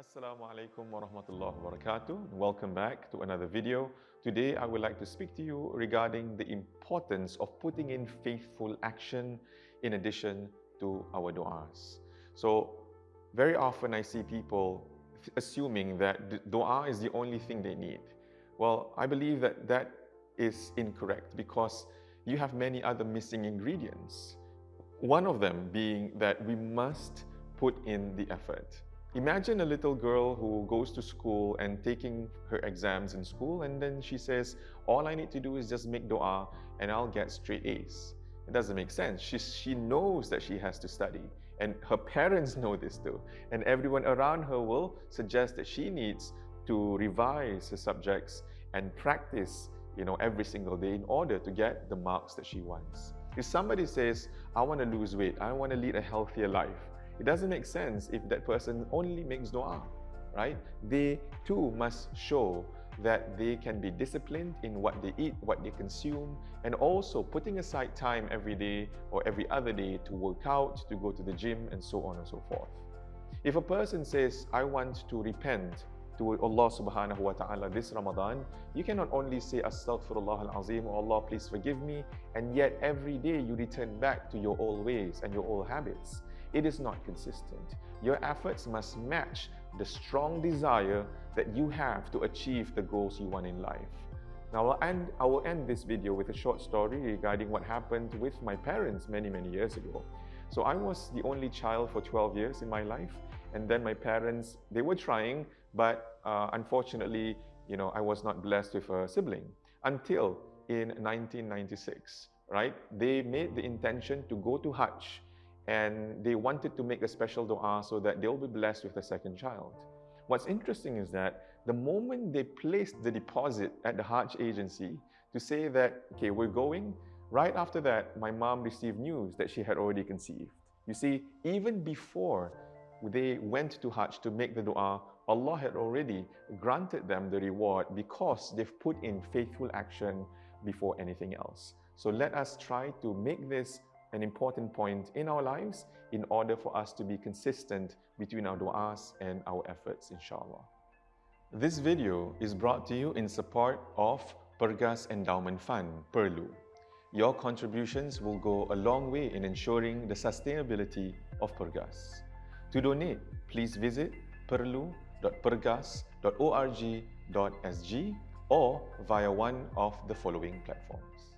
Assalamu alaikum wa rahmatullahi wa barakatuh. Welcome back to another video. Today I would like to speak to you regarding the importance of putting in faithful action in addition to our du'as. So very often I see people assuming that dua is the only thing they need. Well, I believe that that is incorrect because you have many other missing ingredients. One of them being that we must put in the effort. Imagine a little girl who goes to school and taking her exams in school and then she says, all I need to do is just make dua and I'll get straight A's. It doesn't make sense. She, she knows that she has to study and her parents know this too. And everyone around her will suggest that she needs to revise her subjects and practice you know, every single day in order to get the marks that she wants. If somebody says, I want to lose weight, I want to lead a healthier life, it doesn't make sense if that person only makes dua, right? They too must show that they can be disciplined in what they eat, what they consume, and also putting aside time every day or every other day to work out, to go to the gym, and so on and so forth. If a person says, I want to repent to Allah subhanahu wa ta'ala this Ramadan, you cannot only say Astaghfirullah al-Azim, or Allah please forgive me, and yet every day you return back to your old ways and your old habits it is not consistent. Your efforts must match the strong desire that you have to achieve the goals you want in life. Now, I'll end, I will end this video with a short story regarding what happened with my parents many, many years ago. So I was the only child for 12 years in my life. And then my parents, they were trying, but uh, unfortunately, you know, I was not blessed with a sibling until in 1996, right? They made the intention to go to Hajj and they wanted to make a special dua so that they'll be blessed with a second child. What's interesting is that the moment they placed the deposit at the Hajj agency to say that, okay, we're going, right after that, my mom received news that she had already conceived. You see, even before they went to Hajj to make the dua, Allah had already granted them the reward because they've put in faithful action before anything else. So let us try to make this an important point in our lives in order for us to be consistent between our du'as and our efforts, inshallah. This video is brought to you in support of Pergas Endowment Fund, PERLU. Your contributions will go a long way in ensuring the sustainability of Pergas. To donate, please visit perlu.pergas.org.sg or via one of the following platforms.